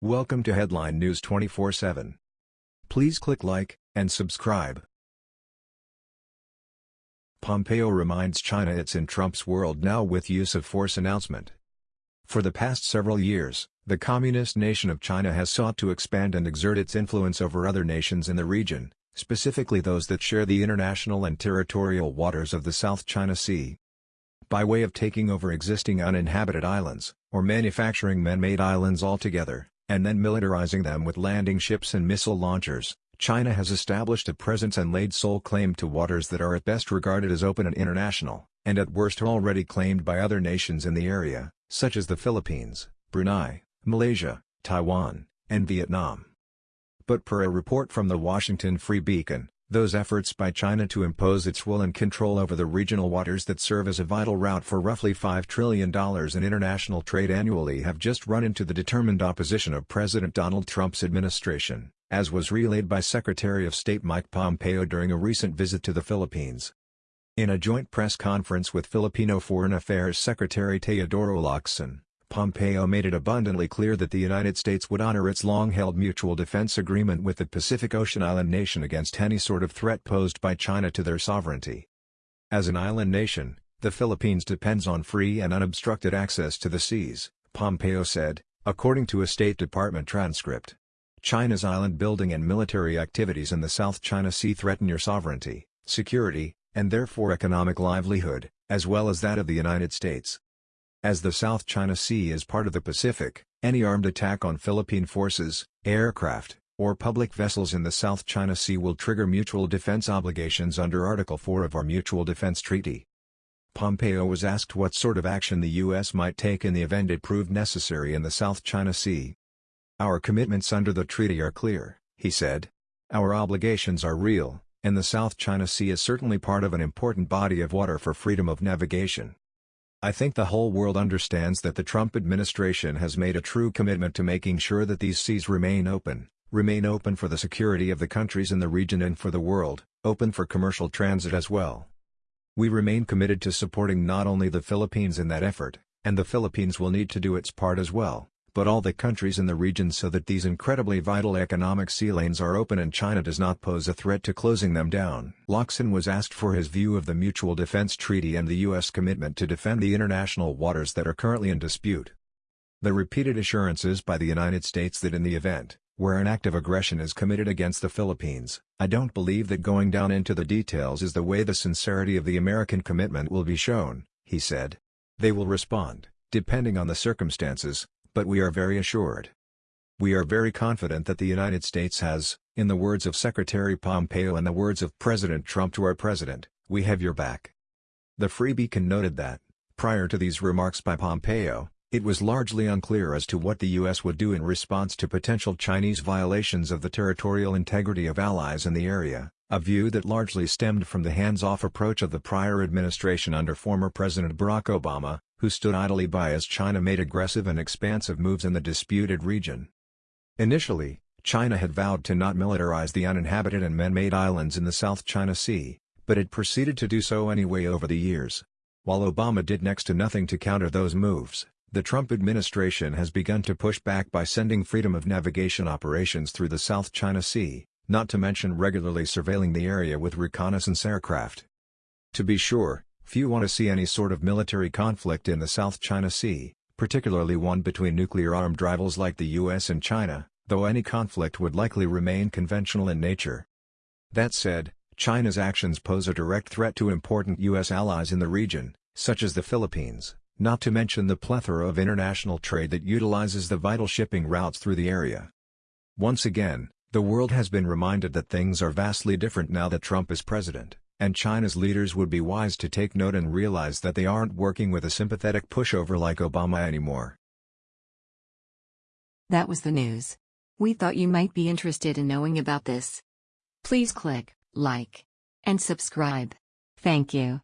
Welcome to Headline News 24/7. Please click like and subscribe. Pompeo reminds China it's in Trump's world now with use of force announcement. For the past several years, the communist nation of China has sought to expand and exert its influence over other nations in the region, specifically those that share the international and territorial waters of the South China Sea. By way of taking over existing uninhabited islands, or manufacturing man-made islands altogether, and then militarizing them with landing ships and missile launchers, China has established a presence and laid sole claim to waters that are at best regarded as open and international, and at worst already claimed by other nations in the area, such as the Philippines, Brunei, Malaysia, Taiwan, and Vietnam. But per a report from the Washington Free Beacon, those efforts by China to impose its will and control over the regional waters that serve as a vital route for roughly $5 trillion in international trade annually have just run into the determined opposition of President Donald Trump's administration, as was relayed by Secretary of State Mike Pompeo during a recent visit to the Philippines. In a joint press conference with Filipino Foreign Affairs Secretary Teodoro Locsin, Pompeo made it abundantly clear that the United States would honor its long-held mutual defense agreement with the Pacific Ocean island nation against any sort of threat posed by China to their sovereignty. As an island nation, the Philippines depends on free and unobstructed access to the seas, Pompeo said, according to a State Department transcript. China's island building and military activities in the South China Sea threaten your sovereignty, security, and therefore economic livelihood, as well as that of the United States. As the South China Sea is part of the Pacific, any armed attack on Philippine forces, aircraft, or public vessels in the South China Sea will trigger mutual defense obligations under Article 4 of our Mutual Defense Treaty. Pompeo was asked what sort of action the U.S. might take in the event it proved necessary in the South China Sea. Our commitments under the treaty are clear, he said. Our obligations are real, and the South China Sea is certainly part of an important body of water for freedom of navigation. I think the whole world understands that the Trump administration has made a true commitment to making sure that these seas remain open, remain open for the security of the countries in the region and for the world, open for commercial transit as well. We remain committed to supporting not only the Philippines in that effort, and the Philippines will need to do its part as well, but all the countries in the region so that these incredibly vital economic sea lanes are open and China does not pose a threat to closing them down. Locsin was asked for his view of the Mutual Defense Treaty and the U.S. commitment to defend the international waters that are currently in dispute. The repeated assurances by the United States that in the event, where an act of aggression is committed against the Philippines, I don't believe that going down into the details is the way the sincerity of the American commitment will be shown, he said. They will respond, depending on the circumstances, but we are very assured. We are very confident that the United States has, in the words of Secretary Pompeo and the words of President Trump to our President, we have your back. The Free Beacon noted that, prior to these remarks by Pompeo, it was largely unclear as to what the U.S. would do in response to potential Chinese violations of the territorial integrity of allies in the area, a view that largely stemmed from the hands-off approach of the prior administration under former President Barack Obama, who stood idly by as China made aggressive and expansive moves in the disputed region. Initially, China had vowed to not militarize the uninhabited and man-made islands in the South China Sea, but it proceeded to do so anyway over the years. While Obama did next to nothing to counter those moves, the Trump administration has begun to push back by sending freedom of navigation operations through the South China Sea, not to mention regularly surveilling the area with reconnaissance aircraft. To be sure, Few want to see any sort of military conflict in the South China Sea, particularly one between nuclear-armed rivals like the US and China, though any conflict would likely remain conventional in nature. That said, China's actions pose a direct threat to important U.S. allies in the region, such as the Philippines, not to mention the plethora of international trade that utilizes the vital shipping routes through the area. Once again, the world has been reminded that things are vastly different now that Trump is president. And China's leaders would be wise to take note and realize that they aren't working with a sympathetic pushover like Obama anymore. That was the news. We thought you might be interested in knowing about this. Please click like and subscribe. Thank you.